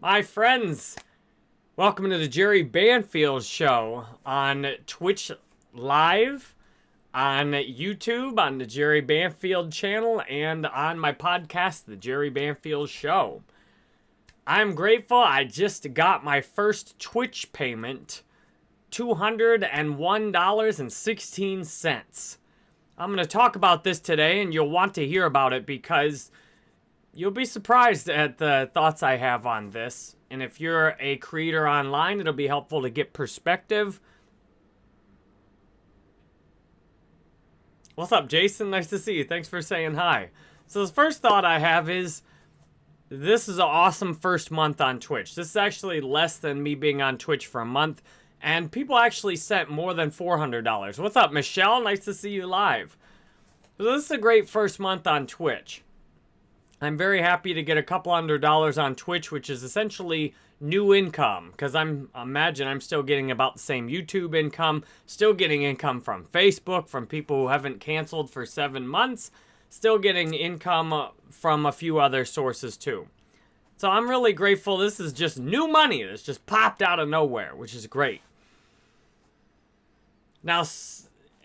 my friends. Welcome to the Jerry Banfield Show on Twitch Live, on YouTube, on the Jerry Banfield channel, and on my podcast, The Jerry Banfield Show. I'm grateful I just got my first Twitch payment $201.16. I'm going to talk about this today, and you'll want to hear about it because you'll be surprised at the thoughts I have on this. And if you're a creator online, it'll be helpful to get perspective. What's up, Jason? Nice to see you. Thanks for saying hi. So the first thought I have is this is an awesome first month on Twitch. This is actually less than me being on Twitch for a month. And people actually sent more than $400. What's up, Michelle? Nice to see you live. So this is a great first month on Twitch. I'm very happy to get a couple hundred dollars on Twitch, which is essentially new income. Because I'm imagine I'm still getting about the same YouTube income, still getting income from Facebook, from people who haven't canceled for seven months, still getting income uh, from a few other sources too. So I'm really grateful. This is just new money that's just popped out of nowhere, which is great. Now,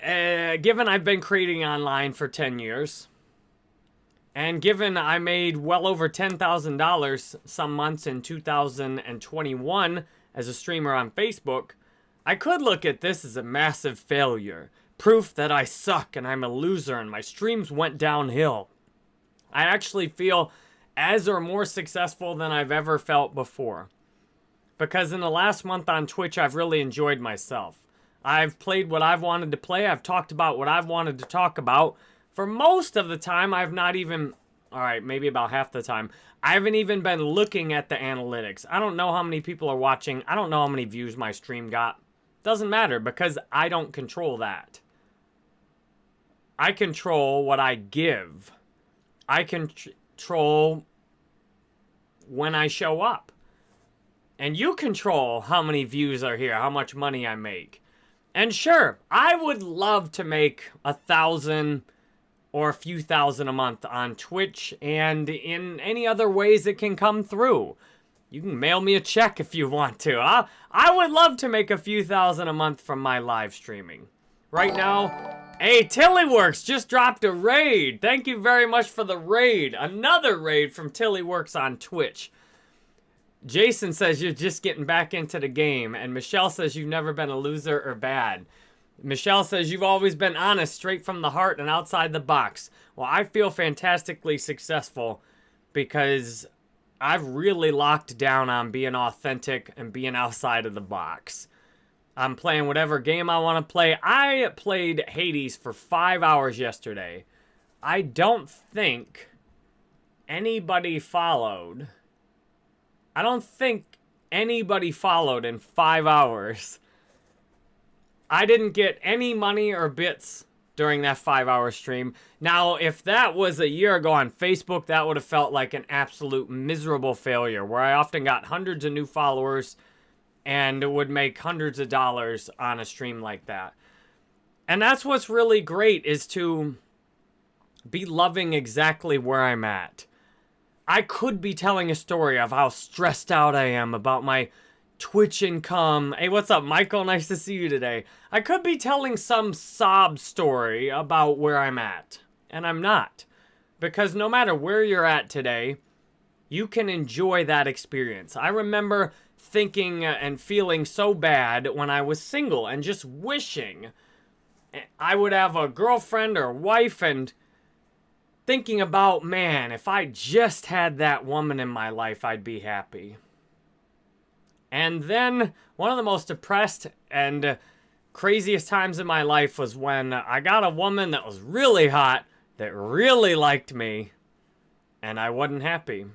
uh, given I've been creating online for 10 years, and given I made well over $10,000 some months in 2021 as a streamer on Facebook, I could look at this as a massive failure. Proof that I suck and I'm a loser and my streams went downhill. I actually feel as or more successful than I've ever felt before. Because in the last month on Twitch, I've really enjoyed myself. I've played what I've wanted to play. I've talked about what I've wanted to talk about. For most of the time, I've not even, all right, maybe about half the time, I haven't even been looking at the analytics. I don't know how many people are watching. I don't know how many views my stream got. Doesn't matter because I don't control that. I control what I give. I control when I show up. And you control how many views are here, how much money I make. And sure, I would love to make a thousand or a few thousand a month on Twitch and in any other ways it can come through. You can mail me a check if you want to. I, I would love to make a few thousand a month from my live streaming. Right now, hey, Tillyworks just dropped a raid. Thank you very much for the raid. Another raid from Tillyworks on Twitch. Jason says you're just getting back into the game, and Michelle says you've never been a loser or bad. Michelle says you've always been honest, straight from the heart and outside the box. Well, I feel fantastically successful because I've really locked down on being authentic and being outside of the box. I'm playing whatever game I want to play. I played Hades for five hours yesterday. I don't think anybody followed I don't think anybody followed in five hours. I didn't get any money or bits during that five hour stream. Now, if that was a year ago on Facebook, that would have felt like an absolute miserable failure where I often got hundreds of new followers and would make hundreds of dollars on a stream like that. And that's what's really great is to be loving exactly where I'm at. I could be telling a story of how stressed out I am about my Twitch income. Hey, what's up, Michael? Nice to see you today. I could be telling some sob story about where I'm at, and I'm not. Because no matter where you're at today, you can enjoy that experience. I remember thinking and feeling so bad when I was single and just wishing I would have a girlfriend or wife and thinking about, man, if I just had that woman in my life, I'd be happy. And then one of the most depressed and craziest times in my life was when I got a woman that was really hot, that really liked me, and I wasn't happy.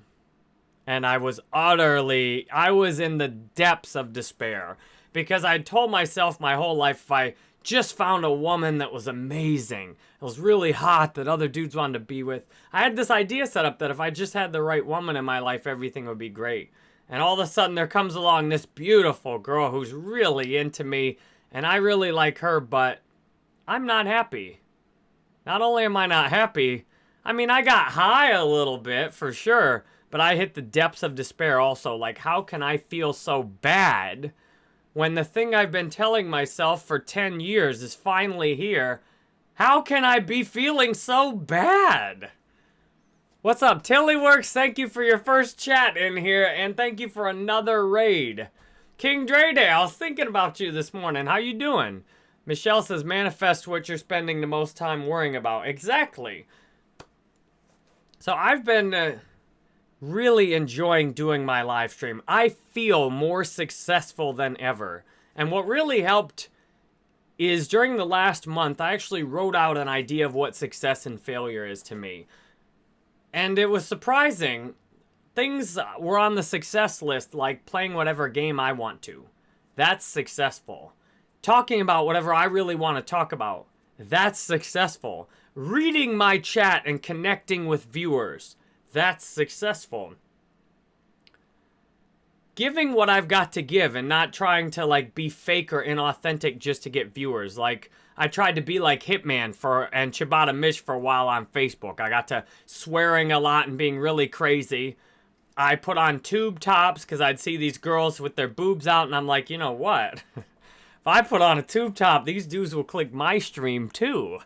And I was utterly, I was in the depths of despair because I told myself my whole life if I just found a woman that was amazing. It was really hot that other dudes wanted to be with. I had this idea set up that if I just had the right woman in my life, everything would be great. And all of a sudden there comes along this beautiful girl who's really into me and I really like her, but I'm not happy. Not only am I not happy, I mean, I got high a little bit for sure, but I hit the depths of despair also. Like, how can I feel so bad when the thing I've been telling myself for 10 years is finally here? How can I be feeling so bad? What's up, Tillyworks? Thank you for your first chat in here, and thank you for another raid. King Dre Day, I was thinking about you this morning. How you doing? Michelle says, manifest what you're spending the most time worrying about. Exactly. So I've been uh, really enjoying doing my live stream. I feel more successful than ever. And what really helped is during the last month, I actually wrote out an idea of what success and failure is to me. And it was surprising things were on the success list, like playing whatever game I want to. That's successful. Talking about whatever I really want to talk about. That's successful. Reading my chat and connecting with viewers. That's successful. Giving what I've got to give and not trying to like be fake or inauthentic just to get viewers. Like I tried to be like Hitman for and Chibata Mish for a while on Facebook. I got to swearing a lot and being really crazy. I put on tube tops because I'd see these girls with their boobs out, and I'm like, you know what? if I put on a tube top, these dudes will click my stream too.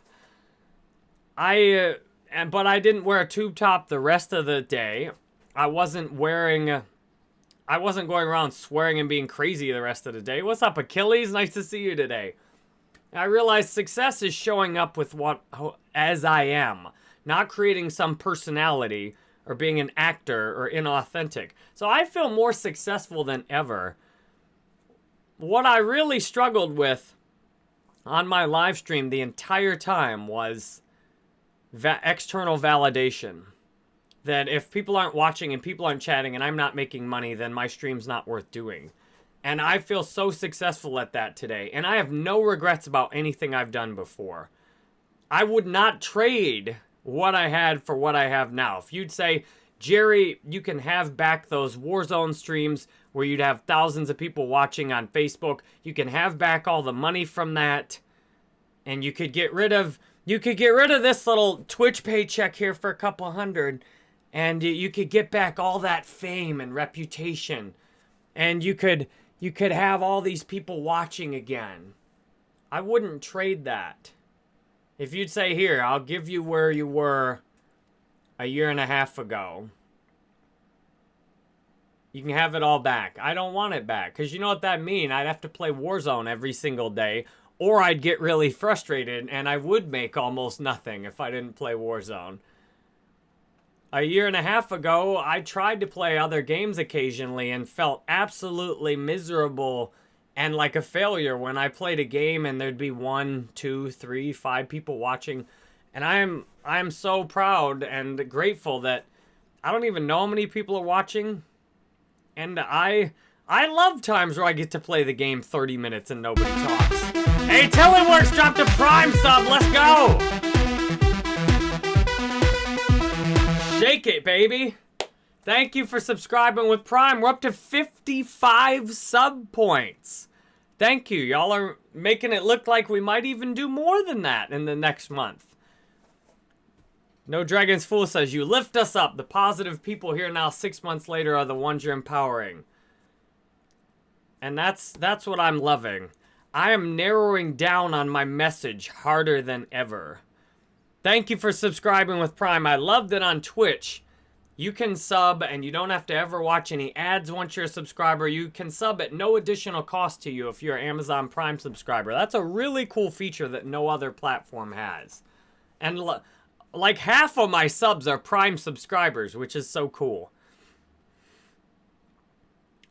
I, uh, and but I didn't wear a tube top the rest of the day. I wasn't wearing. I wasn't going around swearing and being crazy the rest of the day. What's up, Achilles? Nice to see you today. I realized success is showing up with what as I am, not creating some personality or being an actor or inauthentic. So I feel more successful than ever. What I really struggled with on my live stream the entire time was va external validation. That if people aren't watching and people aren't chatting and I'm not making money, then my stream's not worth doing. And I feel so successful at that today. And I have no regrets about anything I've done before. I would not trade what I had for what I have now. If you'd say, Jerry, you can have back those Warzone streams where you'd have thousands of people watching on Facebook. You can have back all the money from that. And you could get rid of you could get rid of this little Twitch paycheck here for a couple hundred and you could get back all that fame and reputation. And you could you could have all these people watching again. I wouldn't trade that. If you'd say, here, I'll give you where you were a year and a half ago. You can have it all back. I don't want it back. Because you know what that mean? I'd have to play Warzone every single day. Or I'd get really frustrated and I would make almost nothing if I didn't play Warzone. A year and a half ago, I tried to play other games occasionally and felt absolutely miserable and like a failure when I played a game and there'd be one, two, three, five people watching. And I'm I'm so proud and grateful that I don't even know how many people are watching. And I I love times where I get to play the game 30 minutes and nobody talks. Hey, Tillyworks dropped a Prime sub. Let's go. Shake it, baby. Thank you for subscribing with Prime. We're up to 55 sub points. Thank you. Y'all are making it look like we might even do more than that in the next month. No Dragon's Fool says, you lift us up. The positive people here now six months later are the ones you're empowering. And that's that's what I'm loving. I am narrowing down on my message harder than ever. Thank you for subscribing with Prime. I loved it on Twitch. You can sub and you don't have to ever watch any ads once you're a subscriber. You can sub at no additional cost to you if you're an Amazon Prime subscriber. That's a really cool feature that no other platform has. And like half of my subs are Prime subscribers, which is so cool.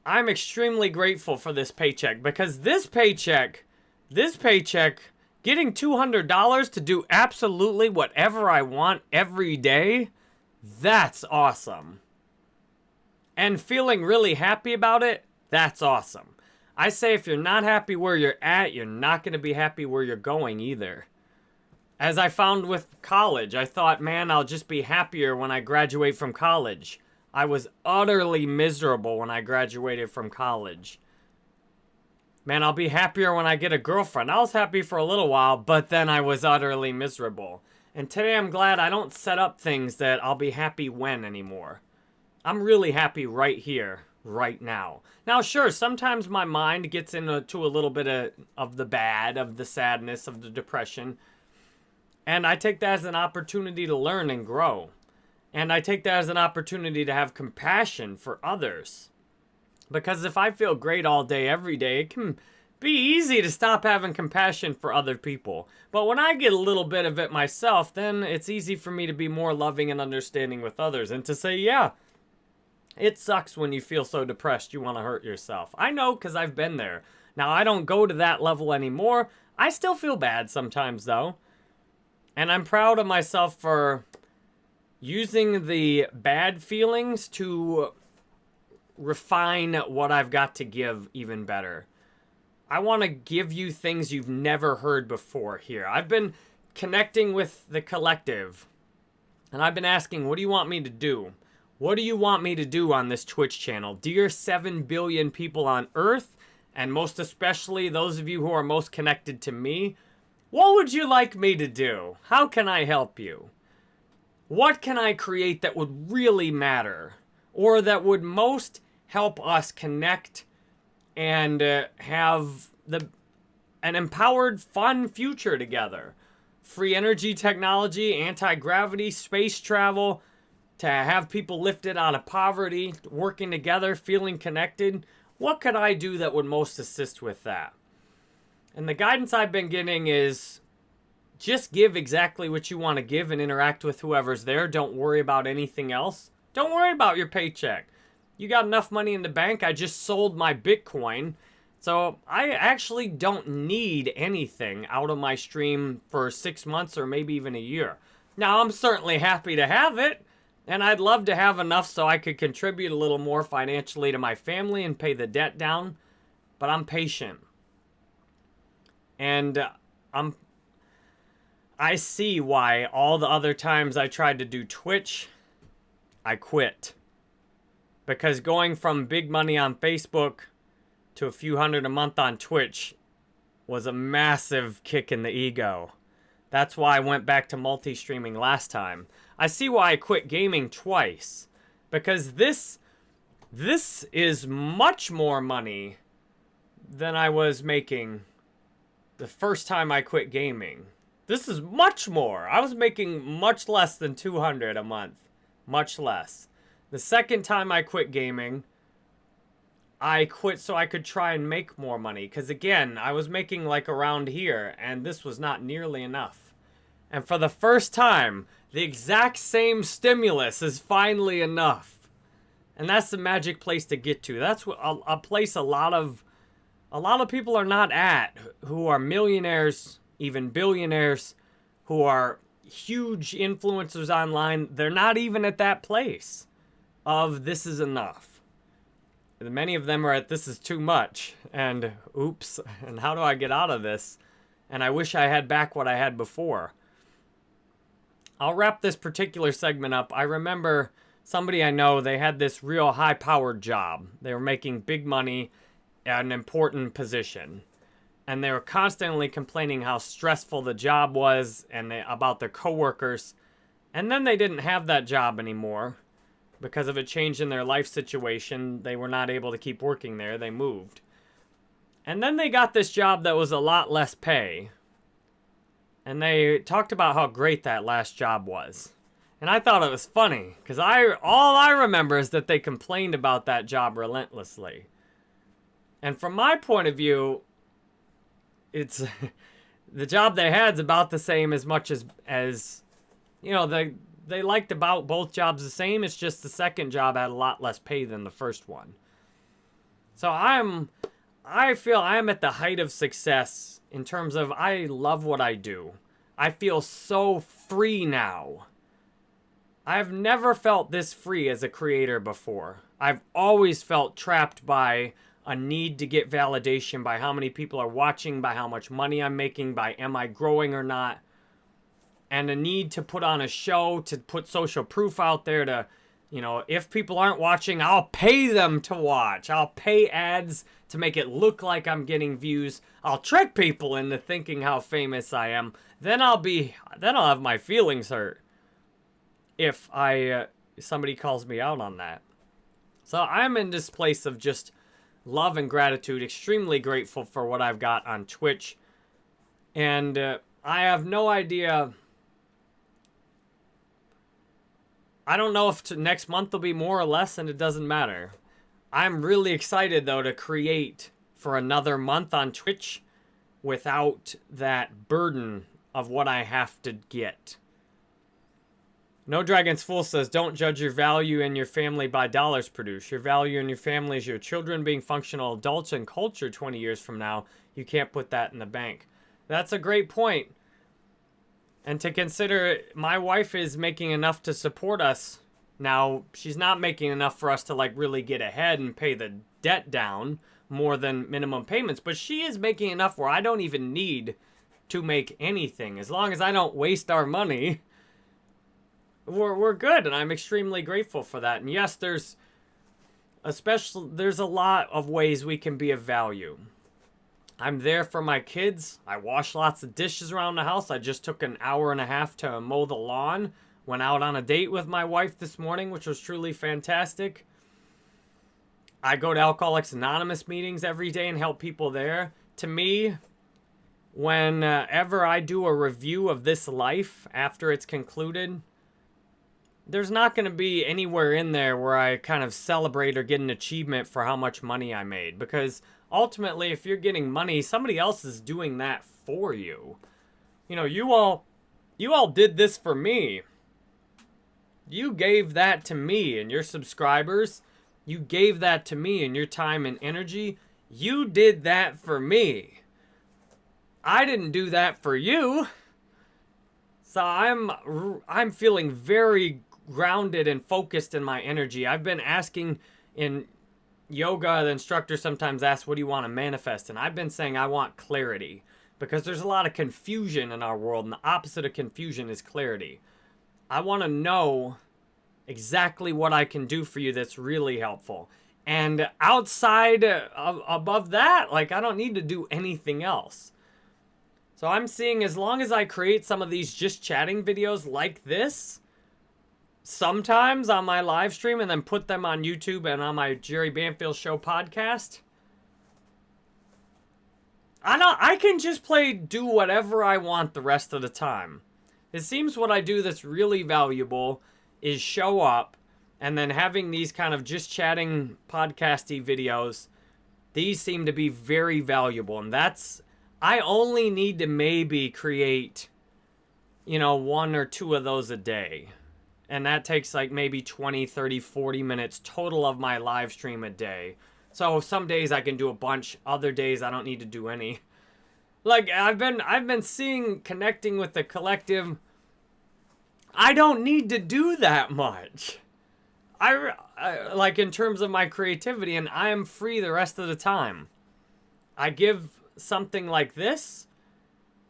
I'm extremely grateful for this paycheck because this paycheck, this paycheck Getting $200 to do absolutely whatever I want every day, that's awesome. And feeling really happy about it, that's awesome. I say if you're not happy where you're at, you're not going to be happy where you're going either. As I found with college, I thought, man, I'll just be happier when I graduate from college. I was utterly miserable when I graduated from college. Man, I'll be happier when I get a girlfriend. I was happy for a little while, but then I was utterly miserable. And today I'm glad I don't set up things that I'll be happy when anymore. I'm really happy right here, right now. Now, sure, sometimes my mind gets into a little bit of, of the bad, of the sadness, of the depression. And I take that as an opportunity to learn and grow. And I take that as an opportunity to have compassion for others. Because if I feel great all day, every day, it can be easy to stop having compassion for other people. But when I get a little bit of it myself, then it's easy for me to be more loving and understanding with others and to say, yeah, it sucks when you feel so depressed you want to hurt yourself. I know because I've been there. Now, I don't go to that level anymore. I still feel bad sometimes, though. And I'm proud of myself for using the bad feelings to refine what I've got to give even better. I want to give you things you've never heard before here. I've been connecting with the collective, and I've been asking, what do you want me to do? What do you want me to do on this Twitch channel? Dear 7 billion people on Earth, and most especially those of you who are most connected to me, what would you like me to do? How can I help you? What can I create that would really matter? Or that would most help us connect and uh, have the an empowered, fun future together. Free energy technology, anti-gravity, space travel, to have people lifted out of poverty, working together, feeling connected. What could I do that would most assist with that? And the guidance I've been getting is just give exactly what you want to give and interact with whoever's there. Don't worry about anything else. Don't worry about your paycheck you got enough money in the bank. I just sold my Bitcoin. So I actually don't need anything out of my stream for six months or maybe even a year. Now, I'm certainly happy to have it. And I'd love to have enough so I could contribute a little more financially to my family and pay the debt down. But I'm patient. And uh, I'm I see why all the other times I tried to do Twitch, I quit. Because going from big money on Facebook to a few hundred a month on Twitch was a massive kick in the ego. That's why I went back to multi-streaming last time. I see why I quit gaming twice. Because this this is much more money than I was making the first time I quit gaming. This is much more. I was making much less than 200 a month. Much less. The second time I quit gaming, I quit so I could try and make more money. Because again, I was making like around here, and this was not nearly enough. And for the first time, the exact same stimulus is finally enough. And that's the magic place to get to. That's a, a place a lot of a lot of people are not at who are millionaires, even billionaires, who are huge influencers online. They're not even at that place of this is enough. Many of them are at this is too much, and oops, and how do I get out of this? And I wish I had back what I had before. I'll wrap this particular segment up. I remember somebody I know, they had this real high powered job. They were making big money at an important position. And they were constantly complaining how stressful the job was and they, about their coworkers. And then they didn't have that job anymore because of a change in their life situation, they were not able to keep working there. They moved. And then they got this job that was a lot less pay. And they talked about how great that last job was. And I thought it was funny because I all I remember is that they complained about that job relentlessly. And from my point of view, it's the job they had's about the same as much as as you know the they liked about both jobs the same. It's just the second job had a lot less pay than the first one. So I'm, I feel I'm at the height of success in terms of I love what I do. I feel so free now. I've never felt this free as a creator before. I've always felt trapped by a need to get validation by how many people are watching, by how much money I'm making, by am I growing or not and a need to put on a show, to put social proof out there to, you know, if people aren't watching, I'll pay them to watch. I'll pay ads to make it look like I'm getting views. I'll trick people into thinking how famous I am. Then I'll be, then I'll have my feelings hurt if I, uh, somebody calls me out on that. So I'm in this place of just love and gratitude, extremely grateful for what I've got on Twitch. And uh, I have no idea. I don't know if next month will be more or less, and it doesn't matter. I'm really excited, though, to create for another month on Twitch without that burden of what I have to get. No Dragon's Fool says, don't judge your value and your family by dollars produced. Your value and your family is your children being functional adults and culture 20 years from now. You can't put that in the bank. That's a great point. And to consider, my wife is making enough to support us. Now, she's not making enough for us to like really get ahead and pay the debt down more than minimum payments, but she is making enough where I don't even need to make anything. As long as I don't waste our money, we're, we're good and i'm extremely grateful for that and yes there's especially there's a lot of ways we can be of value i'm there for my kids. I wash lots of dishes around the house. I just took an hour and a half to mow the lawn. Went out on a date with my wife this morning which was truly fantastic. I go to alcoholics anonymous meetings every day and help people there. To me whenever i do a review of this life after it's concluded there's not going to be anywhere in there where I kind of celebrate or get an achievement for how much money I made. Because ultimately, if you're getting money, somebody else is doing that for you. You know, you all, you all did this for me. You gave that to me and your subscribers. You gave that to me and your time and energy. You did that for me. I didn't do that for you. So I'm I'm feeling very grounded and focused in my energy. I've been asking in yoga, the instructor sometimes asks, what do you want to manifest? And I've been saying I want clarity because there's a lot of confusion in our world and the opposite of confusion is clarity. I want to know exactly what I can do for you that's really helpful. And outside of, above that, like I don't need to do anything else. So I'm seeing as long as I create some of these just chatting videos like this, sometimes on my live stream and then put them on YouTube and on my Jerry Banfield Show podcast. I know I can just play do whatever I want the rest of the time. It seems what I do that's really valuable is show up and then having these kind of just chatting podcasty videos. These seem to be very valuable and that's I only need to maybe create you know one or two of those a day and that takes like maybe 20 30 40 minutes total of my live stream a day. So some days i can do a bunch other days i don't need to do any. Like i've been i've been seeing connecting with the collective. I don't need to do that much. I, I like in terms of my creativity and i am free the rest of the time. I give something like this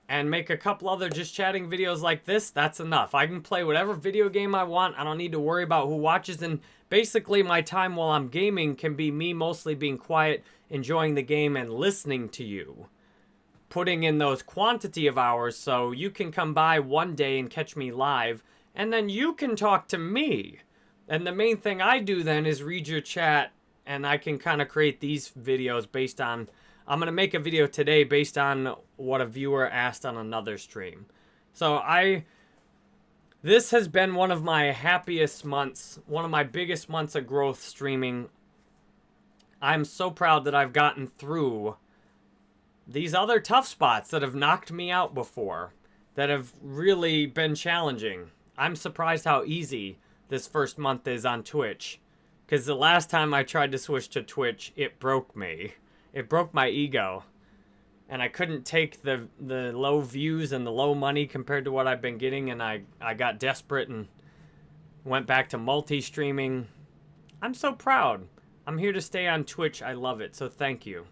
and make a couple other just chatting videos like this, that's enough. I can play whatever video game I want. I don't need to worry about who watches. And basically, my time while I'm gaming can be me mostly being quiet, enjoying the game, and listening to you. Putting in those quantity of hours so you can come by one day and catch me live, and then you can talk to me. And the main thing I do then is read your chat, and I can kind of create these videos based on I'm going to make a video today based on what a viewer asked on another stream. So I... This has been one of my happiest months, one of my biggest months of growth streaming. I'm so proud that I've gotten through these other tough spots that have knocked me out before, that have really been challenging. I'm surprised how easy this first month is on Twitch. Because the last time I tried to switch to Twitch, it broke me it broke my ego. And I couldn't take the the low views and the low money compared to what I've been getting and I, I got desperate and went back to multi-streaming. I'm so proud. I'm here to stay on Twitch. I love it. So thank you.